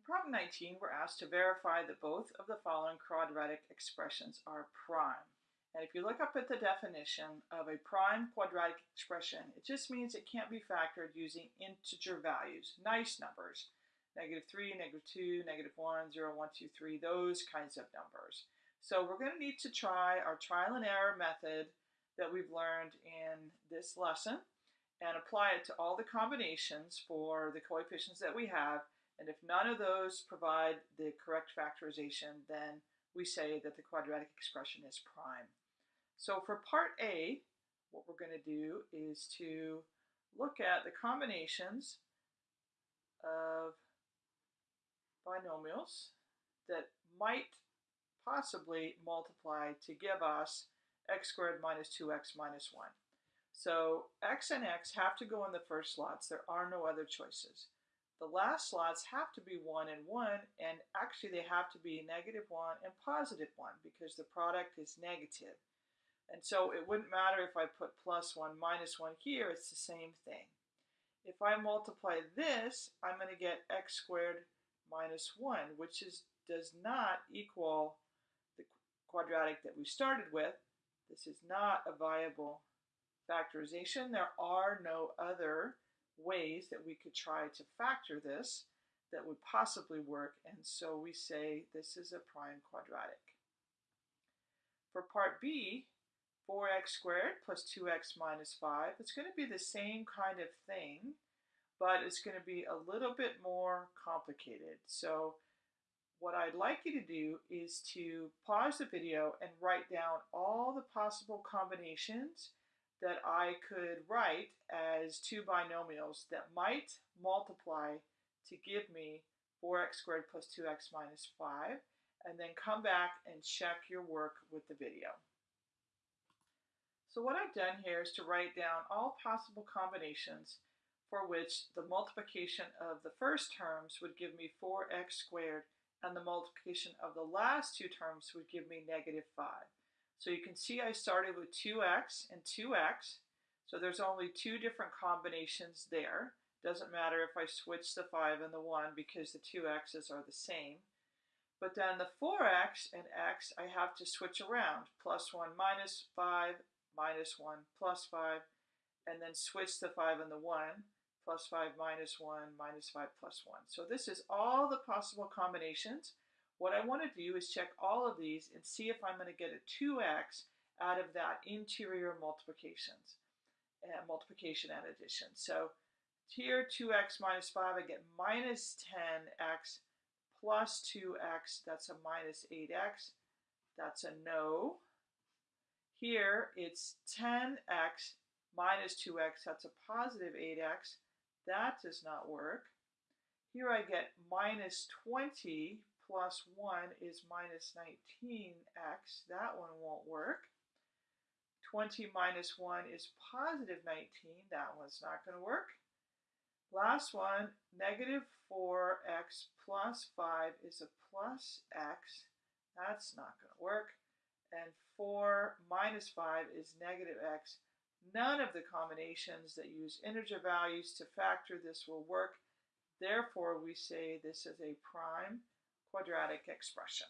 In problem 19, we're asked to verify that both of the following quadratic expressions are prime. And if you look up at the definition of a prime quadratic expression, it just means it can't be factored using integer values, nice numbers, negative 3, negative 2, negative 1, 0, 1, 2, 3, those kinds of numbers. So we're going to need to try our trial and error method that we've learned in this lesson and apply it to all the combinations for the coefficients that we have and if none of those provide the correct factorization, then we say that the quadratic expression is prime. So for part A, what we're going to do is to look at the combinations of binomials that might possibly multiply to give us x squared minus 2x minus 1. So x and x have to go in the first slots. There are no other choices. The last slots have to be 1 and 1, and actually they have to be negative 1 and positive 1 because the product is negative. And so it wouldn't matter if I put plus 1, minus 1 here, it's the same thing. If I multiply this, I'm going to get x squared minus 1, which is does not equal the quadratic that we started with. This is not a viable factorization. There are no other ways that we could try to factor this that would possibly work, and so we say this is a prime quadratic. For part B, 4x squared plus 2x minus 5, it's going to be the same kind of thing, but it's going to be a little bit more complicated. So what I'd like you to do is to pause the video and write down all the possible combinations that I could write as two binomials that might multiply to give me 4x squared plus 2x minus 5, and then come back and check your work with the video. So what I've done here is to write down all possible combinations for which the multiplication of the first terms would give me 4x squared and the multiplication of the last two terms would give me negative 5. So you can see I started with 2x and 2x. So there's only two different combinations there. Doesn't matter if I switch the 5 and the 1 because the two x's are the same. But then the 4x and x, I have to switch around. Plus 1 minus 5, minus 1 plus 5, and then switch the 5 and the 1. Plus 5 minus 1, minus 5 plus 1. So this is all the possible combinations. What I want to do is check all of these and see if I'm going to get a 2x out of that interior multiplications, uh, multiplication and addition. So here 2x minus 5, I get minus 10x plus 2x, that's a minus 8x. That's a no. Here it's 10x minus 2x, that's a positive 8x. That does not work. Here I get minus 20 plus 1 is minus 19x. That one won't work. 20 minus 1 is positive 19. That one's not going to work. Last one, negative 4x plus 5 is a plus x. That's not going to work. And 4 minus 5 is negative x. None of the combinations that use integer values to factor this will work. Therefore, we say this is a prime quadratic expression.